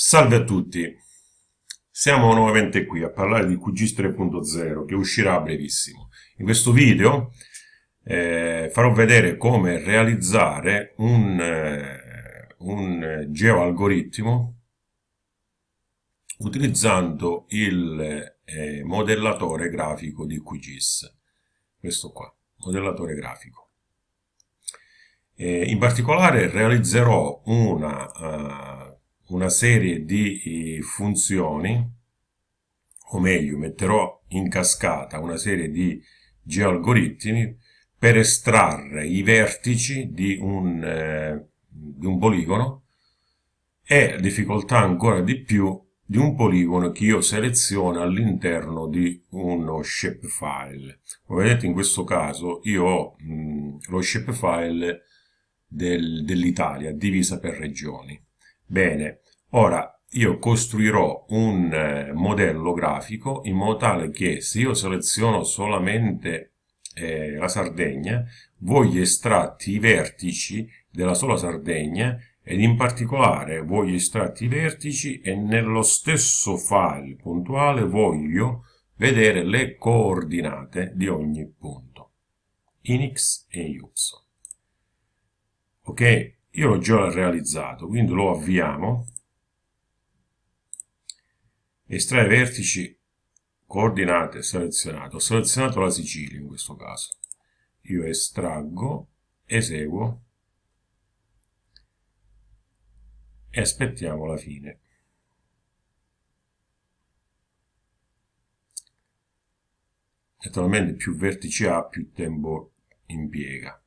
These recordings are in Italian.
Salve a tutti, siamo nuovamente qui a parlare di QGIS 3.0 che uscirà a brevissimo. In questo video eh, farò vedere come realizzare un, eh, un geoalgoritmo utilizzando il eh, modellatore grafico di QGIS. Questo qua, modellatore grafico. in particolare realizzerò una... Una serie di funzioni, o meglio, metterò in cascata una serie di geoalgoritmi per estrarre i vertici di un, eh, di un poligono e difficoltà ancora di più di un poligono che io seleziono all'interno di uno shapefile. Come vedete in questo caso io ho mh, lo shapefile del, dell'Italia divisa per regioni. Bene, ora io costruirò un eh, modello grafico in modo tale che se io seleziono solamente eh, la Sardegna, voglio estratti i vertici della sola Sardegna ed in particolare voglio estratti i vertici e nello stesso file puntuale voglio vedere le coordinate di ogni punto in x e y. Ok? Io l'ho già realizzato, quindi lo avviamo. Estrae vertici, coordinate, selezionato. Ho selezionato la Sicilia in questo caso. Io estraggo, eseguo e aspettiamo la fine. Naturalmente più vertici ha, più tempo impiega.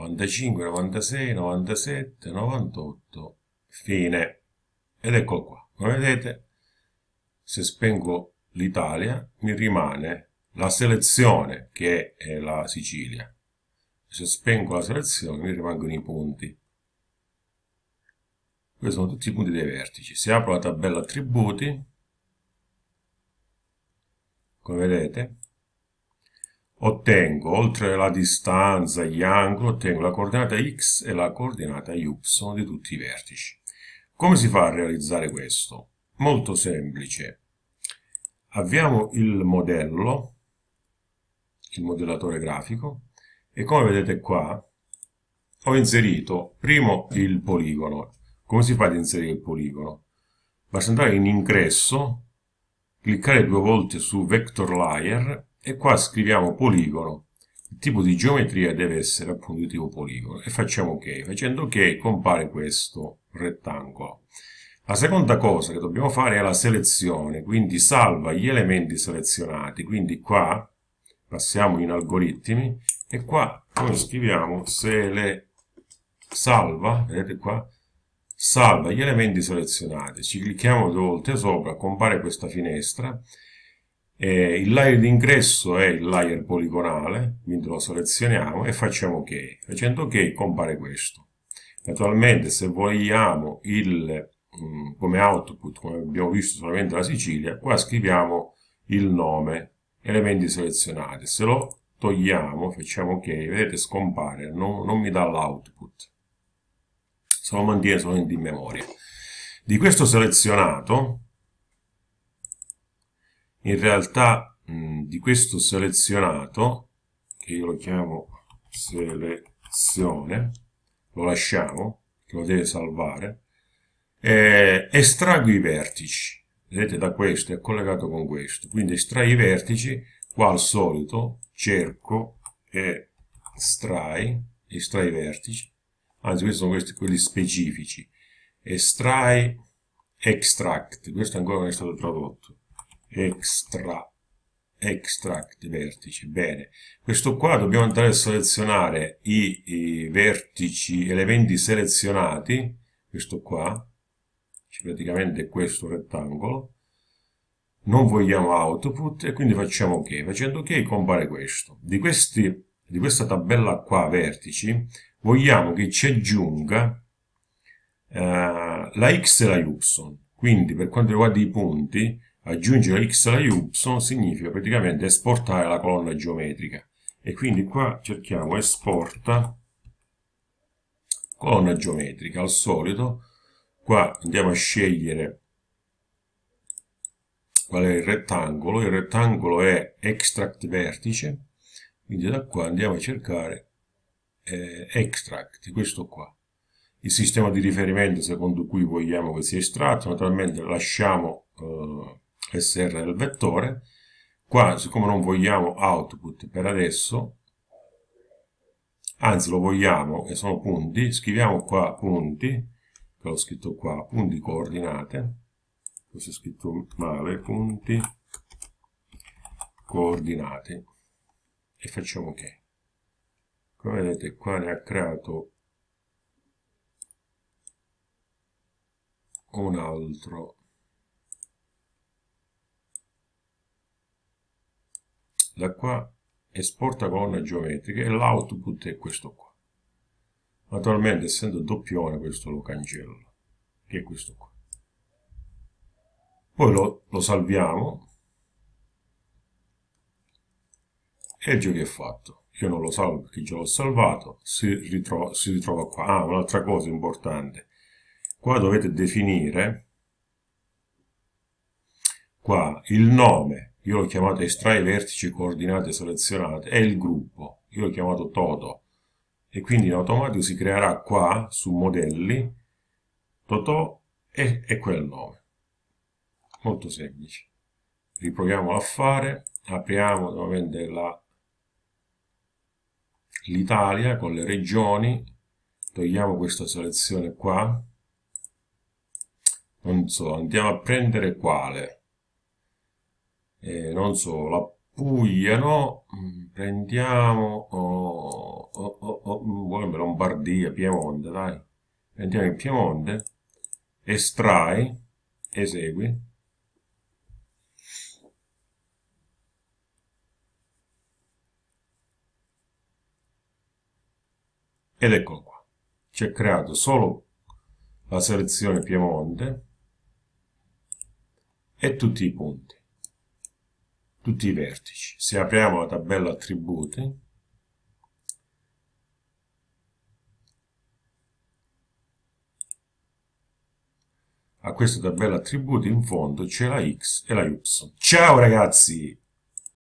95, 96, 97, 98, fine. Ed ecco qua. Come vedete, se spengo l'Italia, mi rimane la selezione che è la Sicilia. Se spengo la selezione, mi rimangono i punti. Questi sono tutti i punti dei vertici. Se apro la tabella attributi, come vedete, ottengo, oltre la distanza, gli angoli, ottengo la coordinata x e la coordinata y di tutti i vertici. Come si fa a realizzare questo? Molto semplice. Avviamo il modello, il modellatore grafico, e come vedete qua ho inserito primo il poligono. Come si fa ad inserire il poligono? Basta andare in ingresso, cliccare due volte su Vector Layer e qua scriviamo poligono il tipo di geometria deve essere appunto di tipo poligono e facciamo ok. Facendo ok compare questo rettangolo. La seconda cosa che dobbiamo fare è la selezione. Quindi salva gli elementi selezionati. Quindi qua passiamo in algoritmi. E qua noi scriviamo se le salva. Vedete qua? Salva gli elementi selezionati. Ci clicchiamo due volte sopra compare questa finestra eh, il layer d'ingresso è il layer poligonale, quindi lo selezioniamo e facciamo ok. Facendo ok compare questo. Naturalmente se vogliamo il, mm, come output, come abbiamo visto solamente la Sicilia, qua scriviamo il nome, elementi selezionati. Se lo togliamo, facciamo ok, vedete scompare, non, non mi dà l'output. Se lo mantiene solamente in memoria. Di questo selezionato in realtà mh, di questo selezionato che io lo chiamo selezione lo lasciamo che lo deve salvare eh, estraggo i vertici. Vedete da questo è collegato con questo. Quindi estrai i vertici qua al solito cerco e estrai estrai i vertici. Anzi questi sono questi quelli specifici. Estrai extract. Questo ancora non è stato tradotto extra extract vertici. Bene questo qua dobbiamo andare a selezionare i, i vertici elementi selezionati questo qua praticamente questo rettangolo. Non vogliamo output e quindi facciamo ok. Facendo ok compare questo. Di, questi, di questa tabella qua vertici vogliamo che ci aggiunga uh, la x e la y. Quindi per quanto riguarda i punti aggiungere x alla y significa praticamente esportare la colonna geometrica. E quindi qua cerchiamo esporta colonna geometrica al solito. Qua andiamo a scegliere qual è il rettangolo. Il rettangolo è extract vertice. Quindi da qua andiamo a cercare eh, extract questo qua. Il sistema di riferimento secondo cui vogliamo che sia estratto. Naturalmente lasciamo eh, SR del vettore. Qua siccome non vogliamo output per adesso anzi lo vogliamo e sono punti, scriviamo qua punti, che ho scritto qua, punti coordinate, questo è scritto male, punti coordinate. E facciamo ok. Come vedete qua ne ha creato un altro da qua esporta colonne geometriche e l'output è questo qua. Naturalmente essendo doppione questo lo cancello, che è questo qua. Poi lo, lo salviamo e il gioco è fatto. Io non lo salvo perché già l'ho salvato, si ritrova, si ritrova qua. Ah, un'altra cosa importante. Qua dovete definire qua il nome io l'ho chiamato estrai vertici coordinate selezionate, è il gruppo, io l'ho chiamato Toto, e quindi in automatico si creerà qua, su modelli, Totò e, e quel nome. Molto semplice. Riproviamo a fare, apriamo nuovamente l'Italia con le regioni, togliamo questa selezione qua, non so, andiamo a prendere quale, eh, non so, la Puglia, no? Mm, prendiamo, oh, oh, oh, oh, Lombardia, Piemonte, dai. Prendiamo il Piemonte, estrai, esegui. Ed eccolo qua. Ci è creato solo la selezione Piemonte e tutti i punti tutti i vertici. Se apriamo la tabella attributi, a questa tabella attributi in fondo c'è la x e la y. Ciao ragazzi!